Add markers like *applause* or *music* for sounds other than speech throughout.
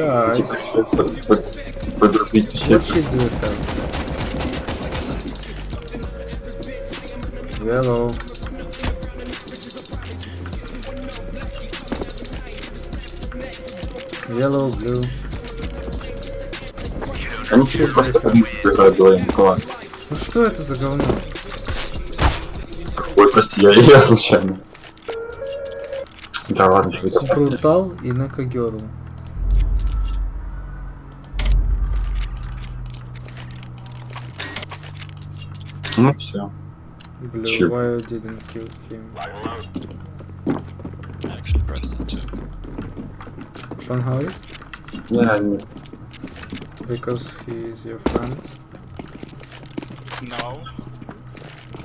Типа, под- под- подрубить should do have? Yellow. Blue. Они тебе просто играют. Класс. Ну что это за говно? Ой, прости, я, я случайно. Да ладно, что это? Брутал и Накагерл. Ну все. Blue, Чё? why you didn't kill him? I actually pressed it too. Sean Howard? Я не... Because he is your friend. No. *laughs*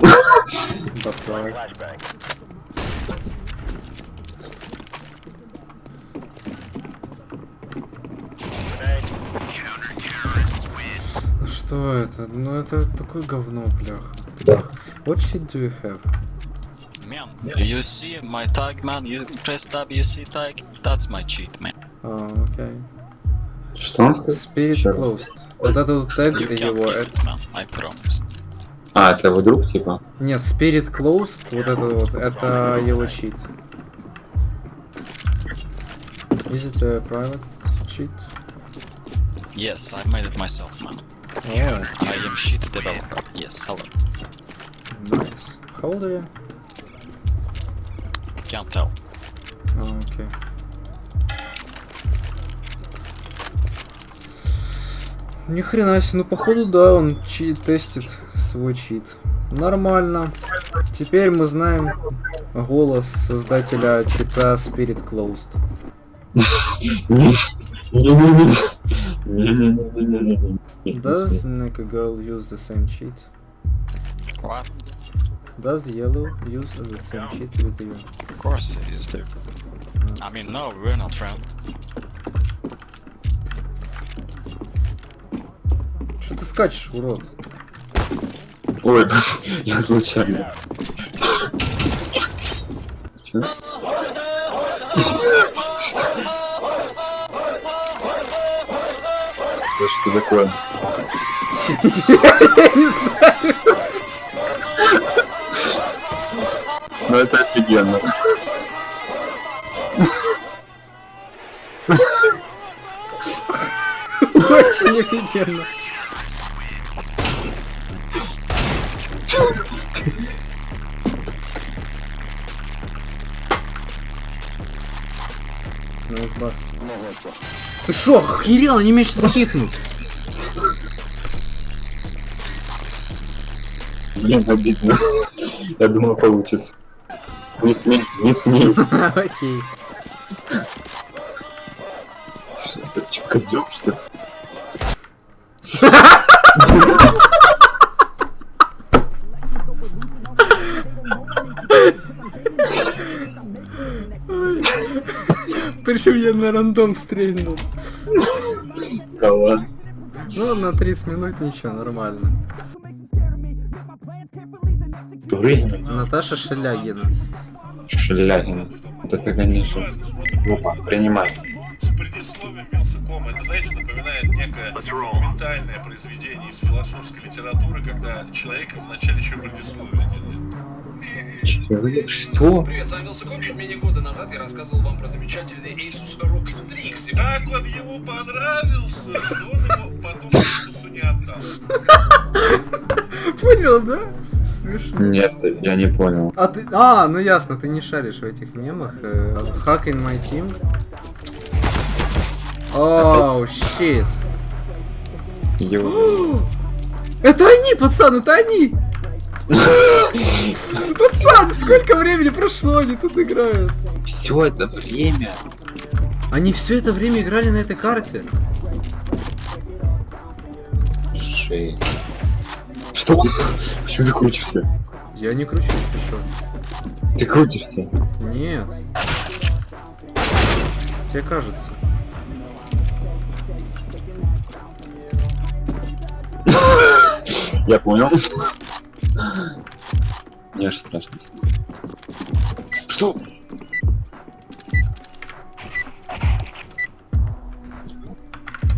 But why? Что это? Ну это такое говно, блях. Да. What shit do you have? Man, you see my tag, man? You press tab, you see tag? That's my cheat, man. А, окей. Что он сказал? Spirit closed. Вот это вот тег его, это... it, promise. А, это его друг, типа? Нет, Spirit closed, вот это вот, это его щит. Is it a private cheat? Yes, I made it myself, man. Oh, I am shit developer. Yes, hello. nice. How old are you? Can't tell. А, окей. Ни хрена себе, ну походу да, он чит тестит свой чит. Нормально. Теперь мы знаем голос создателя чита Spirit Closed. *laughs* Не-не-не. Не-не-не-не-не-не. Does Neka Girl use the same cheat? What? Does Yellow use the same cheat with you? Of course it is, dude. I mean, no, we're not friends. Что ты скачешь, урод? Ой, *laughs* я случайно. Чё? Что что такое? Я не знаю. Ну это офигенно. Очень офигенно. Nice bass. Ты шо, охерел, они меня сейчас скипнут. Блин, обидно. Я думал получится. Не смей, не смей. *laughs* Окей. Чё, козёл, что ли? Причем я на рандом стрельнул. Класс. Ну, на 30 минут ничего, нормально. Наташа Шелягина. Шелягин. Вот это, конечно. Опа, принимай. с предисловием Вилсакома. Это, знаете, напоминает некое фундаментальное произведение из философской литературы, когда человек вначале еще предисловие делает. Что? Привет, с вами Вилсаком. Чуть менее года назад я рассказывал вам про замечательный Asus ROG Strix. И Так он ему понравился, что он его потом Иисусу не отдал. Понял, да? Смешно. Нет, я не понял. А ты... А, ну ясно, ты не шаришь в этих мемах. э, Hack in my team. Оу, щит. *gasps* Это они, пацан, это они! *laughs* Сколько времени прошло, они тут играют. Все это время. Они все это время играли на этой карте. Шесть. Что? Почему ты крутишься? Я не кручусь, ты шо? Ты крутишься. Нет. Тебе кажется. *laughs* Я понял. Мне аж страшно. Что?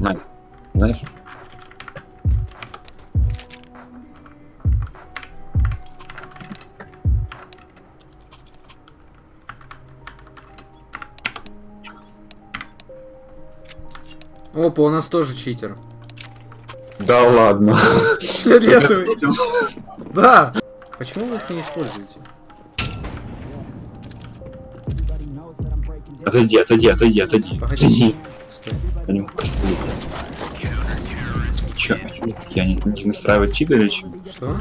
Nice. Знаешь? Опа, у нас тоже читер. Да ладно. Фиолетовый. Да. Почему вы их не используете? Отойди, отойди, отойди, отойди. Погоди. Отойди. Стой. Я не могу Чё? Я не, не настраивать чит или что? Что?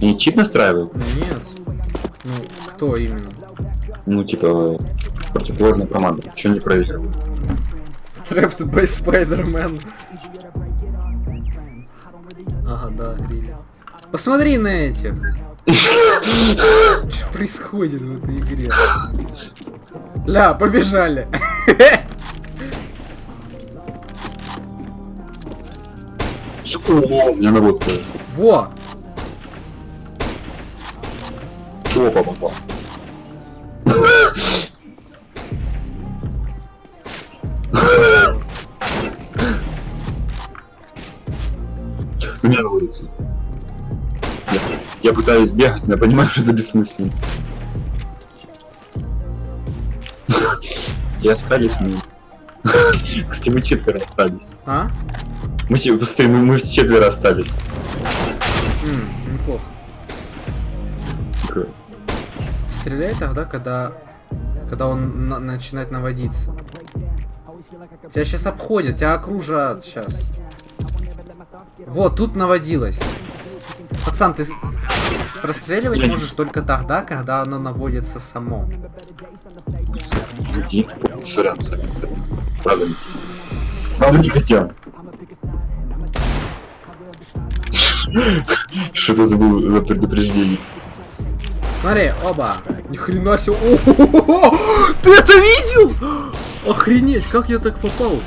Я не чит настраиваю? Ну, Нет. Ну, кто именно? Ну, типа, противоположная команда. Че не проверил? Trapped by Spider-Man. Ага, да, Рилли. Посмотри на этих. *laughs* Что происходит в этой игре? Ля, побежали. О, у меня наводка. Во! Опа, попал. У меня наводится. Я, я пытаюсь бегать, но я понимаю, что это бессмысленно. И остались мы. *laughs* Кстати, мы четверо остались. А? Мы, все- быстрее, мы, мы все четверо остались. М, неплохо. Стреляй тогда, когда... Когда он на- начинает наводиться. Тебя сейчас обходят, тебя окружат сейчас. Вот, тут наводилось. Пацан, ты не- можешь только тогда, когда оно наводится само. Иди. Сорян. Правда. Правда не хотел. *laughs* Что это за, за предупреждение? Смотри, оба. Ни хрена себе. Ты это видел? Охренеть, как я так попал?